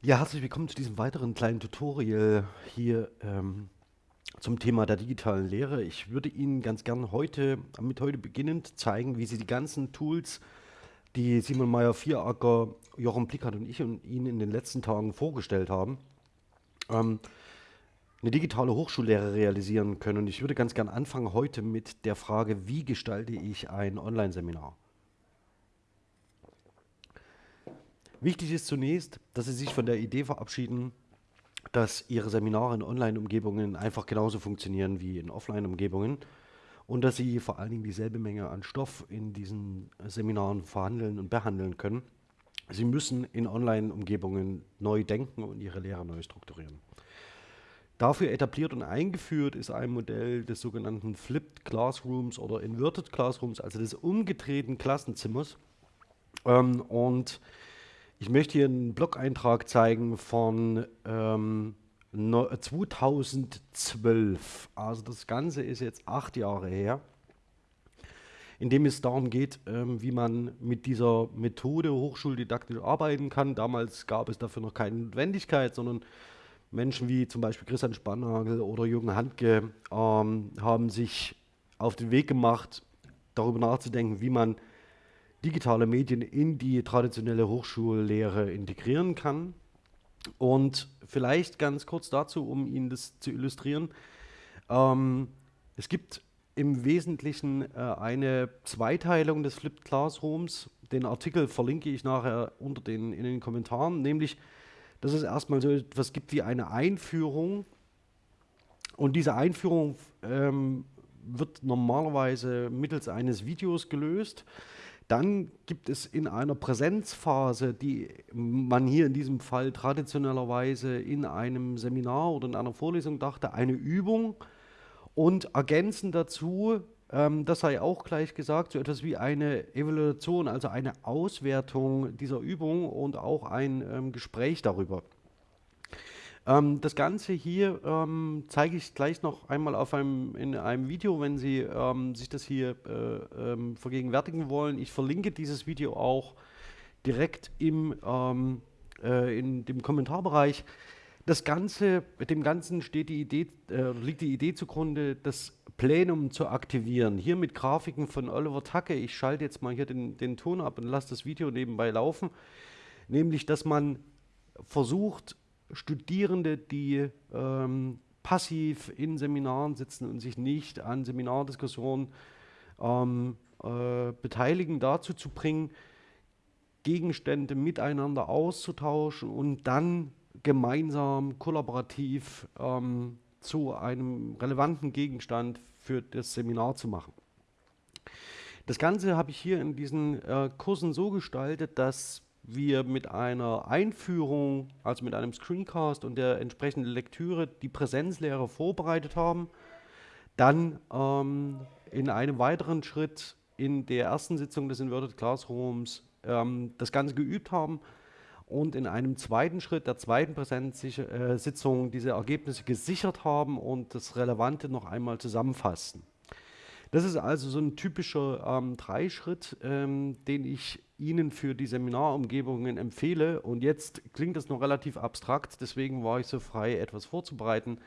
Ja, herzlich willkommen zu diesem weiteren kleinen Tutorial hier ähm, zum Thema der digitalen Lehre. Ich würde Ihnen ganz gern heute, mit heute beginnend, zeigen, wie Sie die ganzen Tools, die Simon Meyer-Vieracker, Jochen Plickert und ich und Ihnen in den letzten Tagen vorgestellt haben, ähm, eine digitale Hochschullehre realisieren können. Und ich würde ganz gern anfangen heute mit der Frage, wie gestalte ich ein Online-Seminar? Wichtig ist zunächst, dass Sie sich von der Idee verabschieden, dass Ihre Seminare in Online-Umgebungen einfach genauso funktionieren wie in Offline-Umgebungen und dass Sie vor allen Dingen dieselbe Menge an Stoff in diesen Seminaren verhandeln und behandeln können. Sie müssen in Online-Umgebungen neu denken und Ihre Lehre neu strukturieren. Dafür etabliert und eingeführt ist ein Modell des sogenannten Flipped Classrooms oder Inverted Classrooms, also des umgedrehten Klassenzimmers. Ähm, und ich möchte hier einen Blog-Eintrag zeigen von ähm, 2012. Also das Ganze ist jetzt acht Jahre her, in dem es darum geht, ähm, wie man mit dieser Methode hochschuldidaktisch arbeiten kann. Damals gab es dafür noch keine Notwendigkeit, sondern Menschen wie zum Beispiel Christian Spannagel oder Jürgen Handke ähm, haben sich auf den Weg gemacht, darüber nachzudenken, wie man digitale Medien in die traditionelle Hochschullehre integrieren kann. Und vielleicht ganz kurz dazu, um Ihnen das zu illustrieren. Ähm, es gibt im Wesentlichen äh, eine Zweiteilung des Flipped Classrooms. Den Artikel verlinke ich nachher unter den, in den Kommentaren, nämlich, dass es erstmal so etwas gibt wie eine Einführung. Und diese Einführung ähm, wird normalerweise mittels eines Videos gelöst. Dann gibt es in einer Präsenzphase, die man hier in diesem Fall traditionellerweise in einem Seminar oder in einer Vorlesung dachte, eine Übung und ergänzend dazu, ähm, das sei auch gleich gesagt, so etwas wie eine Evaluation, also eine Auswertung dieser Übung und auch ein ähm, Gespräch darüber. Ähm, das Ganze hier ähm, zeige ich gleich noch einmal auf einem, in einem Video, wenn Sie ähm, sich das hier äh, ähm, vergegenwärtigen wollen. Ich verlinke dieses Video auch direkt im, ähm, äh, in dem Kommentarbereich. Das Ganze, dem Ganzen steht die Idee, äh, liegt die Idee zugrunde, das Plenum zu aktivieren. Hier mit Grafiken von Oliver Tacke. Ich schalte jetzt mal hier den, den Ton ab und lasse das Video nebenbei laufen. Nämlich, dass man versucht, Studierende, die ähm, passiv in Seminaren sitzen und sich nicht an Seminardiskussionen ähm, äh, beteiligen, dazu zu bringen, Gegenstände miteinander auszutauschen und dann gemeinsam, kollaborativ ähm, zu einem relevanten Gegenstand für das Seminar zu machen. Das Ganze habe ich hier in diesen äh, Kursen so gestaltet, dass wir mit einer Einführung, also mit einem Screencast und der entsprechenden Lektüre die Präsenzlehre vorbereitet haben, dann ähm, in einem weiteren Schritt in der ersten Sitzung des Inverted Classrooms ähm, das Ganze geübt haben und in einem zweiten Schritt der zweiten Präsenzsitzung diese Ergebnisse gesichert haben und das Relevante noch einmal zusammenfassen. Das ist also so ein typischer ähm, Dreischritt, ähm, den ich Ihnen für die Seminarumgebungen empfehle. Und jetzt klingt das noch relativ abstrakt, deswegen war ich so frei, etwas vorzubereiten.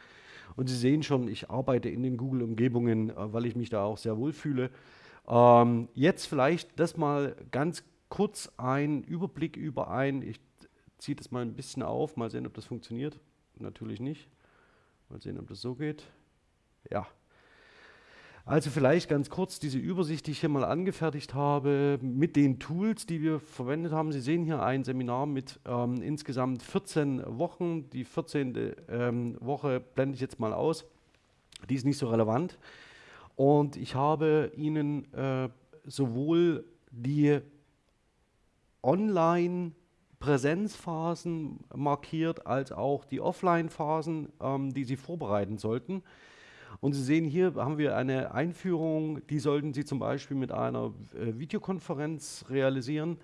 Und Sie sehen schon, ich arbeite in den Google-Umgebungen, äh, weil ich mich da auch sehr wohl fühle. Ähm, jetzt vielleicht das mal ganz kurz ein Überblick über ein, ich ziehe das mal ein bisschen auf, mal sehen, ob das funktioniert. Natürlich nicht. Mal sehen, ob das so geht. Ja, also vielleicht ganz kurz diese Übersicht, die ich hier mal angefertigt habe mit den Tools, die wir verwendet haben. Sie sehen hier ein Seminar mit ähm, insgesamt 14 Wochen. Die 14. Ähm, Woche blende ich jetzt mal aus. Die ist nicht so relevant. Und ich habe Ihnen äh, sowohl die Online- Präsenzphasen markiert, als auch die Offline-Phasen, ähm, die Sie vorbereiten sollten. Und Sie sehen hier haben wir eine Einführung, die sollten Sie zum Beispiel mit einer äh, Videokonferenz realisieren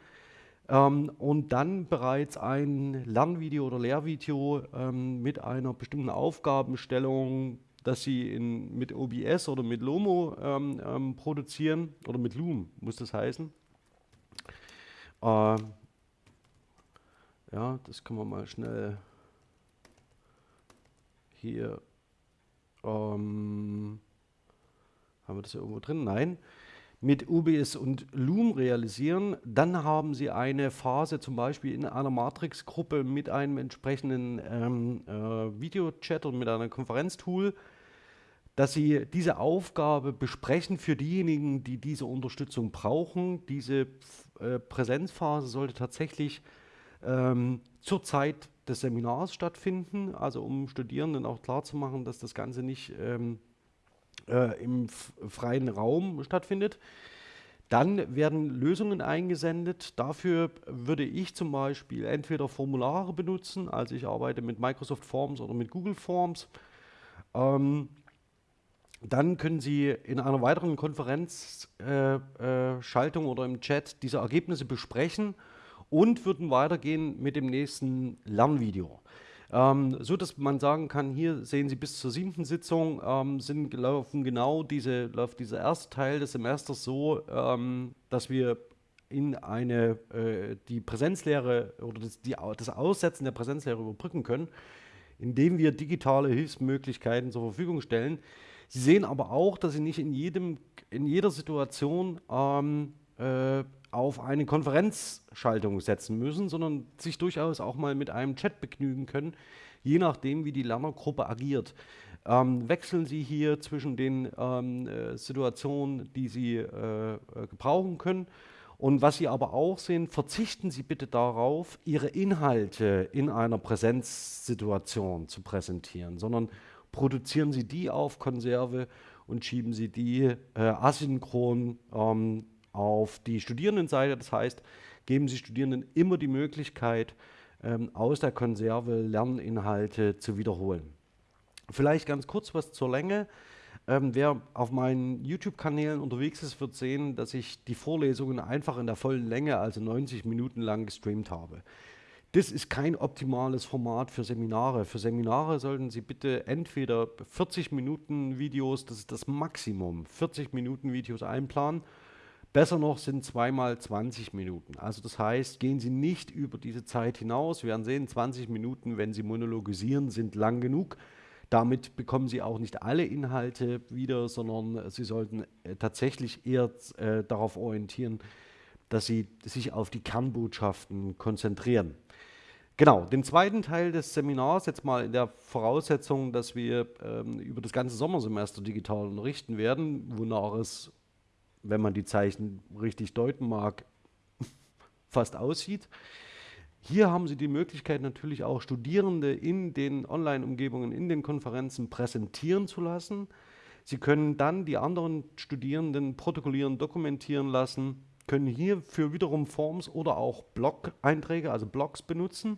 ähm, und dann bereits ein Lernvideo oder Lehrvideo ähm, mit einer bestimmten Aufgabenstellung, dass Sie in, mit OBS oder mit Lomo ähm, ähm, produzieren oder mit Loom muss das heißen. Äh, Ja, das können wir mal schnell hier ähm, haben wir das irgendwo drin? Nein. Mit UBS und Loom realisieren, dann haben Sie eine Phase zum Beispiel in einer Matrix-Gruppe mit einem entsprechenden ähm, äh, Videochat und mit einem Konferenztool, dass Sie diese Aufgabe besprechen für diejenigen, die diese Unterstützung brauchen. Diese äh, Präsenzphase sollte tatsächlich ähm, zur Zeit des Seminars stattfinden, also um Studierenden auch klarzumachen, dass das Ganze nicht ähm, äh, im freien Raum stattfindet. Dann werden Lösungen eingesendet. Dafür würde ich zum Beispiel entweder Formulare benutzen, also ich arbeite mit Microsoft Forms oder mit Google Forms. Ähm, dann können Sie in einer weiteren Konferenzschaltung äh, äh, oder im Chat diese Ergebnisse besprechen und würden weitergehen mit dem nächsten Lernvideo. Ähm, so dass man sagen kann, hier sehen Sie bis zur siebten Sitzung ähm, sind, laufen genau diese, läuft dieser erste Teil des Semesters so, ähm, dass wir in eine, äh, die Präsenzlehre oder das, die, das Aussetzen der Präsenzlehre überbrücken können, indem wir digitale Hilfsmöglichkeiten zur Verfügung stellen. Sie sehen aber auch, dass Sie nicht in, jedem, in jeder Situation ähm, äh, auf eine Konferenzschaltung setzen müssen, sondern sich durchaus auch mal mit einem Chat begnügen können, je nachdem, wie die Lernergruppe agiert. Ähm, wechseln Sie hier zwischen den ähm, äh, Situationen, die Sie äh, äh, gebrauchen können. Und was Sie aber auch sehen, verzichten Sie bitte darauf, Ihre Inhalte in einer Präsenzsituation zu präsentieren, sondern produzieren Sie die auf Konserve und schieben Sie die äh, asynchron ähm, auf die Studierendenseite. Das heißt, geben Sie Studierenden immer die Möglichkeit, ähm, aus der Konserve Lerninhalte zu wiederholen. Vielleicht ganz kurz was zur Länge. Ähm, wer auf meinen YouTube-Kanälen unterwegs ist, wird sehen, dass ich die Vorlesungen einfach in der vollen Länge, also 90 Minuten lang gestreamt habe. Das ist kein optimales Format für Seminare. Für Seminare sollten Sie bitte entweder 40 Minuten Videos, das ist das Maximum, 40 Minuten Videos einplanen Besser noch sind zweimal 20 Minuten. Also das heißt, gehen Sie nicht über diese Zeit hinaus. Wir werden sehen, 20 Minuten, wenn Sie monologisieren, sind lang genug. Damit bekommen Sie auch nicht alle Inhalte wieder, sondern Sie sollten äh, tatsächlich eher äh, darauf orientieren, dass Sie sich auf die Kernbotschaften konzentrieren. Genau, den zweiten Teil des Seminars, jetzt mal in der Voraussetzung, dass wir ähm, über das ganze Sommersemester digital unterrichten werden, wonach es wenn man die Zeichen richtig deuten mag, fast aussieht. Hier haben Sie die Möglichkeit natürlich auch Studierende in den Online-Umgebungen, in den Konferenzen präsentieren zu lassen. Sie können dann die anderen Studierenden protokollieren, dokumentieren lassen, können hierfür wiederum Forms oder auch Blog-Einträge, also Blogs benutzen.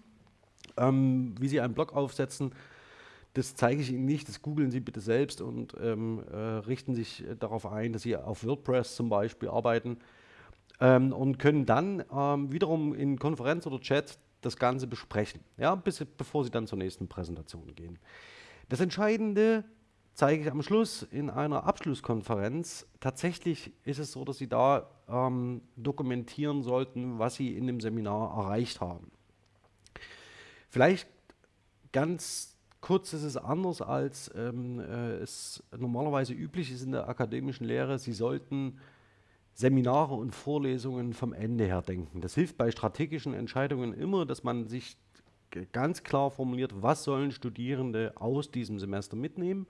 Ähm, wie Sie einen Blog aufsetzen, das zeige ich Ihnen nicht, das googeln Sie bitte selbst und ähm, äh, richten sich darauf ein, dass Sie auf WordPress zum Beispiel arbeiten ähm, und können dann ähm, wiederum in Konferenz oder Chat das Ganze besprechen, ja, bis, bevor Sie dann zur nächsten Präsentation gehen. Das Entscheidende zeige ich am Schluss in einer Abschlusskonferenz. Tatsächlich ist es so, dass Sie da ähm, dokumentieren sollten, was Sie in dem Seminar erreicht haben. Vielleicht ganz Kurz ist es anders, als ähm, äh, es normalerweise üblich ist in der akademischen Lehre. Sie sollten Seminare und Vorlesungen vom Ende her denken. Das hilft bei strategischen Entscheidungen immer, dass man sich ganz klar formuliert, was sollen Studierende aus diesem Semester mitnehmen.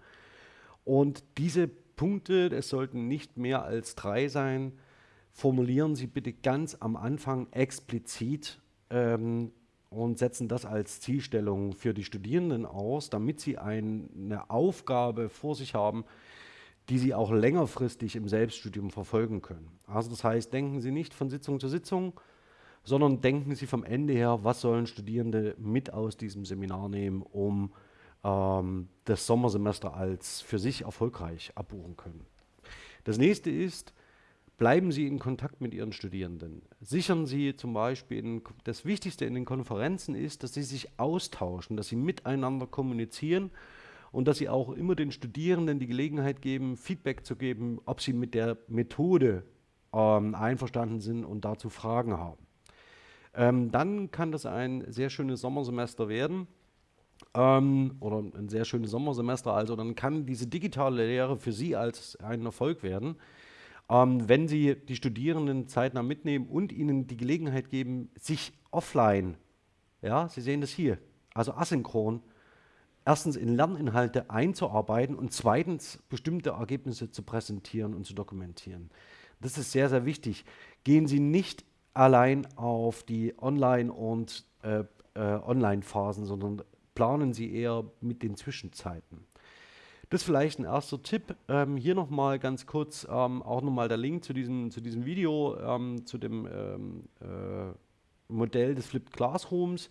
Und diese Punkte, es sollten nicht mehr als drei sein, formulieren Sie bitte ganz am Anfang explizit ähm, und setzen das als Zielstellung für die Studierenden aus, damit sie ein, eine Aufgabe vor sich haben, die sie auch längerfristig im Selbststudium verfolgen können. Also das heißt, denken Sie nicht von Sitzung zu Sitzung, sondern denken Sie vom Ende her, was sollen Studierende mit aus diesem Seminar nehmen, um ähm, das Sommersemester als für sich erfolgreich abbuchen können. Das nächste ist, Bleiben Sie in Kontakt mit Ihren Studierenden. Sichern Sie zum Beispiel, in, das Wichtigste in den Konferenzen ist, dass Sie sich austauschen, dass Sie miteinander kommunizieren und dass Sie auch immer den Studierenden die Gelegenheit geben, Feedback zu geben, ob sie mit der Methode ähm, einverstanden sind und dazu Fragen haben. ähm, dann kann das ein sehr schönes Sommersemester werden. Ähm, oder ein sehr schönes Sommersemester. Also dann kann diese digitale Lehre für Sie als ein Erfolg werden, ähm, wenn Sie die Studierenden zeitnah mitnehmen und ihnen die Gelegenheit geben, sich offline, ja, Sie sehen das hier, also asynchron, erstens in Lerninhalte einzuarbeiten und zweitens bestimmte Ergebnisse zu präsentieren und zu dokumentieren. Das ist sehr, sehr wichtig. Gehen Sie nicht allein auf die Online- und äh, äh, Online-Phasen, sondern planen Sie eher mit den Zwischenzeiten. Das ist vielleicht ein erster Tipp. Ähm, hier nochmal ganz kurz ähm, auch nochmal der Link zu diesem, zu diesem Video, ähm, zu dem ähm, äh, Modell des Flipped Classrooms.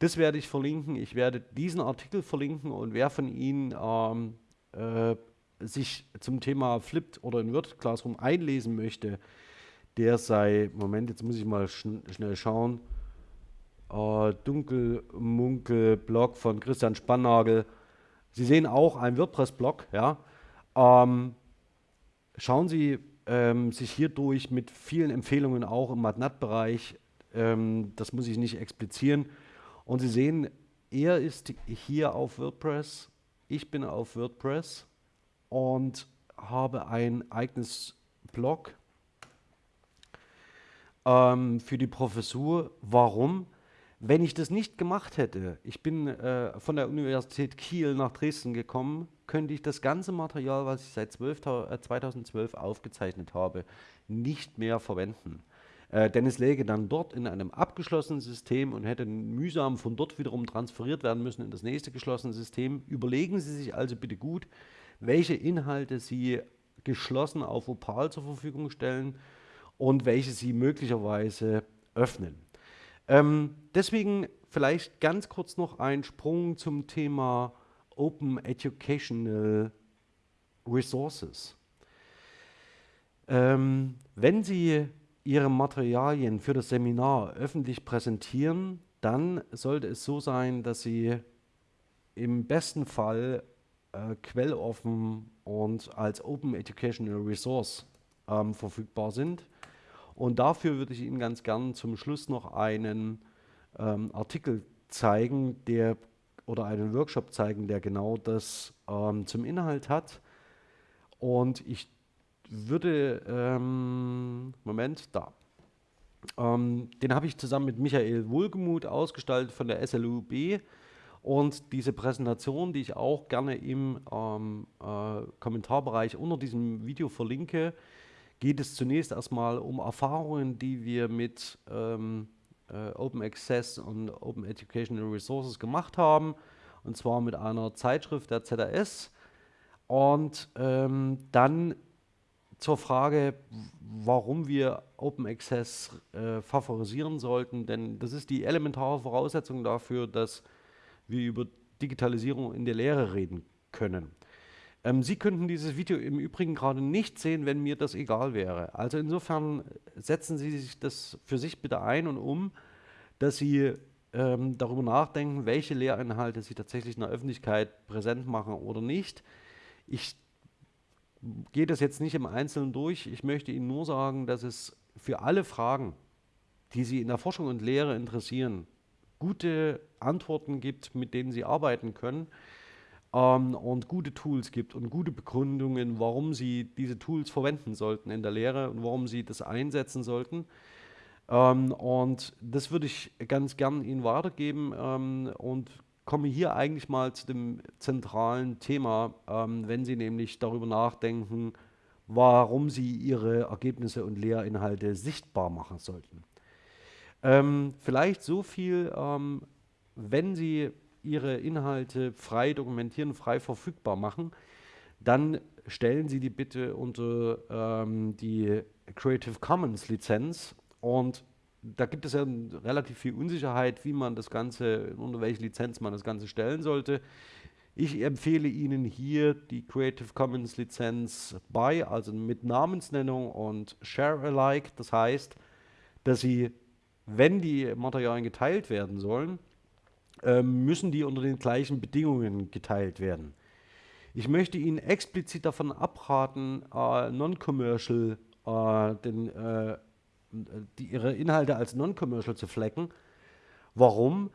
Das werde ich verlinken. Ich werde diesen Artikel verlinken und wer von Ihnen ähm, äh, sich zum Thema Flipped oder Inverted Classroom einlesen möchte, der sei, Moment, jetzt muss ich mal schn schnell schauen, äh, Dunkelmunkel-Blog von Christian Spannagel. Sie sehen auch einen WordPress-Blog. Ja? Ähm, schauen Sie ähm, sich hier durch mit vielen Empfehlungen auch im MATNAT-Bereich. Ähm, das muss ich nicht explizieren. Und Sie sehen, er ist hier auf WordPress, ich bin auf WordPress und habe ein eigenes Blog ähm, für die Professur. Warum? Wenn ich das nicht gemacht hätte, ich bin äh, von der Universität Kiel nach Dresden gekommen, könnte ich das ganze Material, was ich seit 12, äh, 2012 aufgezeichnet habe, nicht mehr verwenden. Äh, denn es läge dann dort in einem abgeschlossenen System und hätte mühsam von dort wiederum transferiert werden müssen in das nächste geschlossene System. Überlegen Sie sich also bitte gut, welche Inhalte Sie geschlossen auf Opal zur Verfügung stellen und welche Sie möglicherweise öffnen. Ähm, deswegen vielleicht ganz kurz noch ein Sprung zum Thema Open Educational Resources. Ähm, wenn Sie Ihre Materialien für das Seminar öffentlich präsentieren, dann sollte es so sein, dass Sie im besten Fall äh, quelloffen und als Open Educational Resource ähm, verfügbar sind. Und dafür würde ich Ihnen ganz gern zum Schluss noch einen ähm, Artikel zeigen, der oder einen Workshop zeigen, der genau das ähm, zum Inhalt hat. Und ich würde, ähm, Moment, da. Ähm, den habe ich zusammen mit Michael Wohlgemuth ausgestaltet von der SLUB. Und diese Präsentation, die ich auch gerne im ähm, äh, Kommentarbereich unter diesem Video verlinke, geht es zunächst erstmal um Erfahrungen, die wir mit ähm, äh, Open Access und Open Educational Resources gemacht haben, und zwar mit einer Zeitschrift der ZRS. Und ähm, dann zur Frage, warum wir Open Access äh, favorisieren sollten, denn das ist die elementare Voraussetzung dafür, dass wir über Digitalisierung in der Lehre reden können. Ähm, Sie könnten dieses Video im Übrigen gerade nicht sehen, wenn mir das egal wäre. Also insofern setzen Sie sich das für sich bitte ein und um, dass Sie ähm, darüber nachdenken, welche Lehrinhalte Sie tatsächlich in der Öffentlichkeit präsent machen oder nicht. Ich gehe das jetzt nicht im Einzelnen durch. Ich möchte Ihnen nur sagen, dass es für alle Fragen, die Sie in der Forschung und Lehre interessieren, gute Antworten gibt, mit denen Sie arbeiten können ähm, und gute Tools gibt und gute Begründungen, warum Sie diese Tools verwenden sollten in der Lehre und warum Sie das einsetzen sollten. Ähm, und das würde ich ganz gern Ihnen weitergeben ähm, und komme hier eigentlich mal zu dem zentralen Thema, ähm, wenn Sie nämlich darüber nachdenken, warum Sie Ihre Ergebnisse und Lehrinhalte sichtbar machen sollten. Ähm, vielleicht so viel, ähm, wenn Sie Ihre Inhalte frei dokumentieren, frei verfügbar machen, dann stellen Sie die bitte unter ähm, die Creative Commons Lizenz und da gibt es ja relativ viel Unsicherheit, wie man das Ganze, unter welche Lizenz man das Ganze stellen sollte. Ich empfehle Ihnen hier die Creative Commons Lizenz bei, also mit Namensnennung und Share Alike. Das heißt, dass Sie, wenn die Materialien geteilt werden sollen, müssen die unter den gleichen Bedingungen geteilt werden. Ich möchte Ihnen explizit davon abraten, äh, Non-Commercial, äh, äh, ihre Inhalte als non-commercial zu flecken. Warum?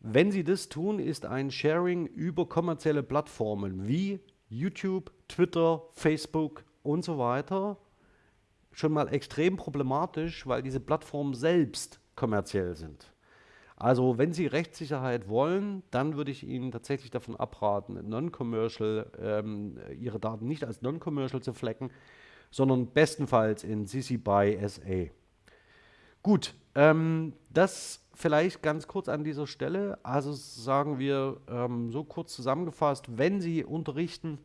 Wenn Sie das tun, ist ein Sharing über kommerzielle Plattformen wie YouTube, Twitter, Facebook und so weiter schon mal extrem problematisch, weil diese Plattformen selbst kommerziell sind. Also wenn Sie Rechtssicherheit wollen, dann würde ich Ihnen tatsächlich davon abraten, non-commercial, ähm, Ihre Daten nicht als non-commercial zu flecken, sondern bestenfalls in CC BY SA. Gut, ähm, das vielleicht ganz kurz an dieser Stelle. Also sagen wir ähm, so kurz zusammengefasst, wenn Sie unterrichten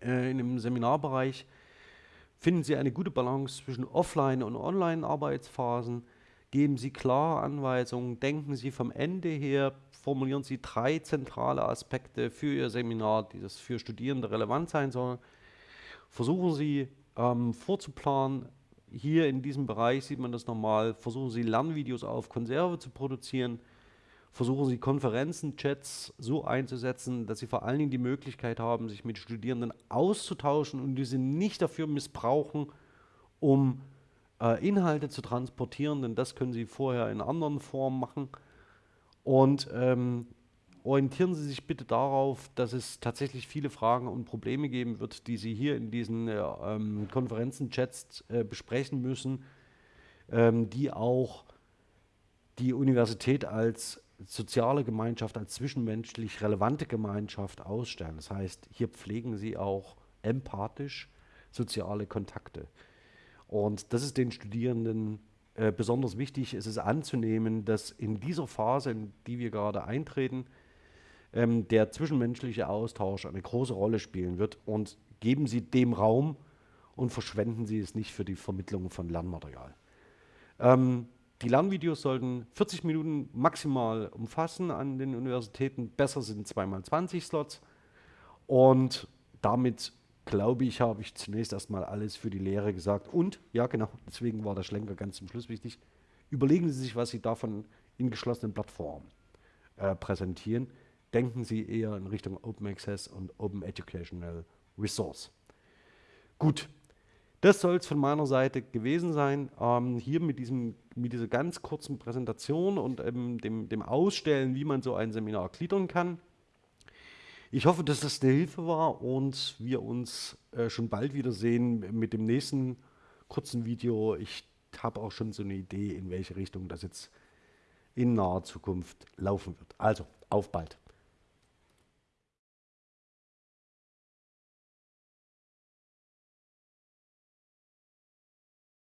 äh, in einem Seminarbereich, finden Sie eine gute Balance zwischen Offline- und Online-Arbeitsphasen geben Sie klare Anweisungen, denken Sie vom Ende her, formulieren Sie drei zentrale Aspekte für Ihr Seminar, die das für Studierende relevant sein soll. Versuchen Sie ähm, vorzuplanen, hier in diesem Bereich sieht man das nochmal, versuchen Sie Lernvideos auf Konserve zu produzieren, versuchen Sie Konferenzen, Chats so einzusetzen, dass Sie vor allen Dingen die Möglichkeit haben, sich mit Studierenden auszutauschen und diese nicht dafür missbrauchen, um äh, Inhalte zu transportieren, denn das können Sie vorher in anderen Formen machen. Und ähm, orientieren Sie sich bitte darauf, dass es tatsächlich viele Fragen und Probleme geben wird, die Sie hier in diesen äh, ähm, Konferenzen, Chats äh, besprechen müssen, ähm, die auch die Universität als soziale Gemeinschaft, als zwischenmenschlich relevante Gemeinschaft ausstellen. Das heißt, hier pflegen Sie auch empathisch soziale Kontakte. Und das ist den Studierenden äh, besonders wichtig. Es ist anzunehmen, dass in dieser Phase, in die wir gerade eintreten, ähm, der zwischenmenschliche Austausch eine große Rolle spielen wird. Und geben Sie dem Raum und verschwenden Sie es nicht für die Vermittlung von Lernmaterial. Ähm, die Lernvideos sollten 40 Minuten maximal umfassen an den Universitäten. Besser sind 2x20 Slots. Und damit glaube ich, habe ich zunächst erstmal alles für die Lehre gesagt. Und, ja genau, deswegen war der Schlenker ganz zum Schluss wichtig, überlegen Sie sich, was Sie davon in geschlossenen Plattformen äh, präsentieren. Denken Sie eher in Richtung Open Access und Open Educational Resource. Gut, das soll es von meiner Seite gewesen sein. Ähm, hier mit, diesem, mit dieser ganz kurzen Präsentation und ähm, dem, dem Ausstellen, wie man so ein Seminar gliedern kann. Ich hoffe, dass das eine Hilfe war und wir uns äh, schon bald wiedersehen mit dem nächsten kurzen Video. Ich habe auch schon so eine Idee, in welche Richtung das jetzt in naher Zukunft laufen wird. Also, auf bald.